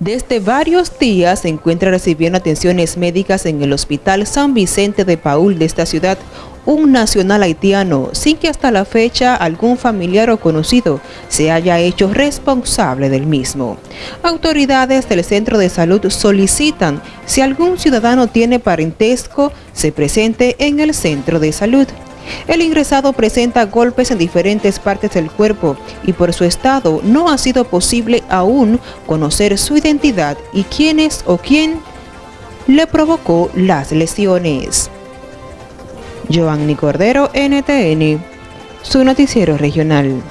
Desde varios días se encuentra recibiendo atenciones médicas en el Hospital San Vicente de Paul de esta ciudad un nacional haitiano sin que hasta la fecha algún familiar o conocido se haya hecho responsable del mismo. Autoridades del centro de salud solicitan si algún ciudadano tiene parentesco se presente en el centro de salud. El ingresado presenta golpes en diferentes partes del cuerpo y por su estado no ha sido posible aún conocer su identidad y quién es o quién le provocó las lesiones. Joanny Cordero, NTN, su noticiero regional.